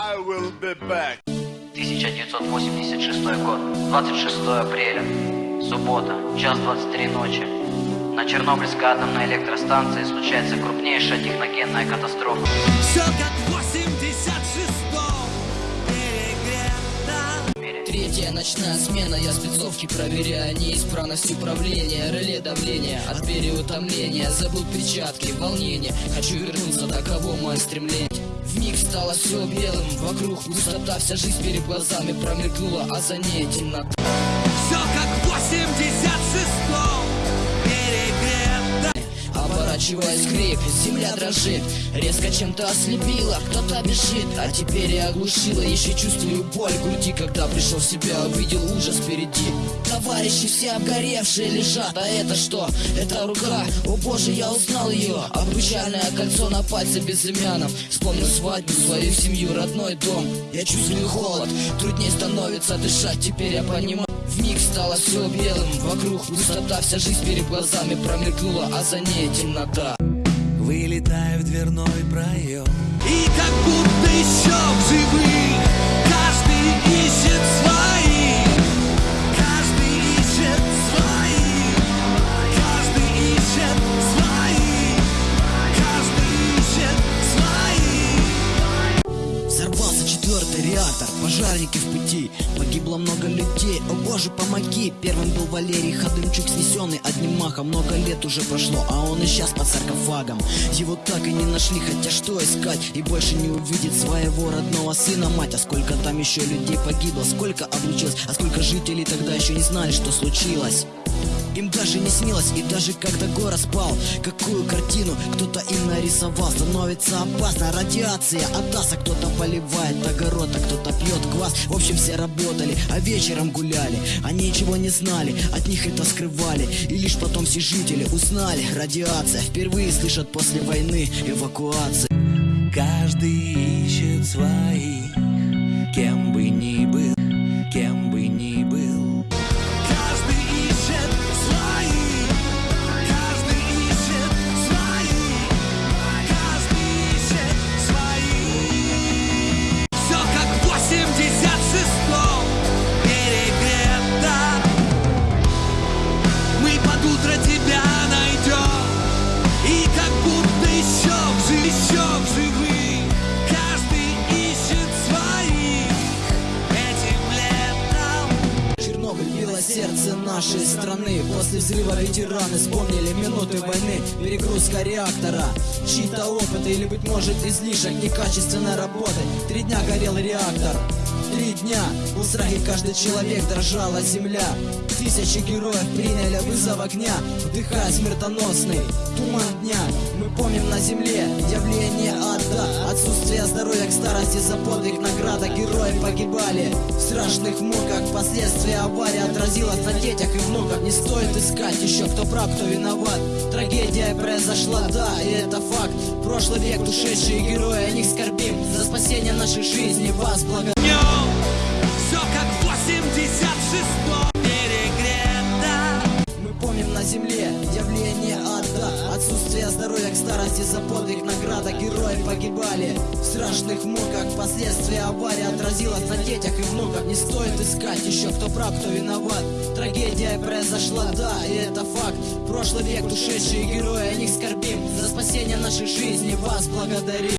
I will be back. 1986 год, 26 апреля, суббота, час 23 ночи. На Чернобыльской атомной электростанции случается крупнейшая техногенная катастрофа. Все как в 86-м перегрето в мире. Третья ночная смена, я спецовки проверяю Неисправность управления, реле давления От переутомления, забыл перчатки, волнение Хочу вернуться, таково мое стремление в миг стало все белым, вокруг пустота, вся жизнь перед глазами промелькнула, а за ней темнота. Все как в Оборачиваясь крик, земля дрожит. Резко чем-то ослепила, кто-то бежит. А теперь я оглушила, еще чувствую боль в груди. Когда пришел в себя, увидел ужас впереди. Товарищи все обгоревшие лежат, а это что? Это рука, о боже, я узнал ее. Обручальное кольцо на пальце безымянном. Вспомнил свадьбу, свою семью, родной дом. Я чувствую холод, труднее становится дышать. Теперь я понимаю в миг стало все белым. Вокруг пустота, вся жизнь перед глазами промелькнула А за ней темнота Вылетаю в дверной проем. И как четвертый реактор, пожарники в пути. Погибло много людей, о боже помоги. Первым был Валерий Ходымчук снесенный одним махом. Много лет уже прошло, а он и сейчас под саркофагом. Его так и не нашли, хотя что искать? И больше не увидит своего родного сына мать. А сколько там еще людей погибло, сколько облучилось? А сколько жителей тогда еще не знали, что случилось им даже не снилось, и даже когда город спал Какую картину кто-то им нарисовал Становится опасно, радиация от аса Кто-то поливает огород, а кто-то пьет квас. В общем, все работали, а вечером гуляли Они ничего не знали, от них это скрывали. И лишь потом все жители узнали Радиация. Впервые слышат после войны эвакуации Каждый ищет своих Кем бы ни был, кем бы ни был нашей страны. После взрыва ветераны вспомнили минуты войны. Перегрузка реактора. Чьи-то опыты или, быть может, излишек некачественной работы Три дня горел реактор. Три дня в страхе каждый человек дрожала земля. Тысячи героев приняли вызов огня. Вдыхая смертоносный туман дня. Мы помним на земле явление ада здоровья к старости за подвиг награда. Герои погибали в страшных муках. Последствия аварии отразилось на детях и внуках. Не стоит искать еще кто прав, кто виноват. Трагедия произошла, да, и это факт. Прошлый век, ушедшие герои, о них скорбим. За спасение нашей жизни вас благодарим старости за подвиг награда. Герои погибали в страшных муках. Последствия аварии отразилось на детях и внуках. Не стоит искать еще кто прав, кто виноват. Трагедия произошла, да, и это факт. Прошлый век ушедшие герои, о них скорбим. За спасение нашей жизни вас благодарим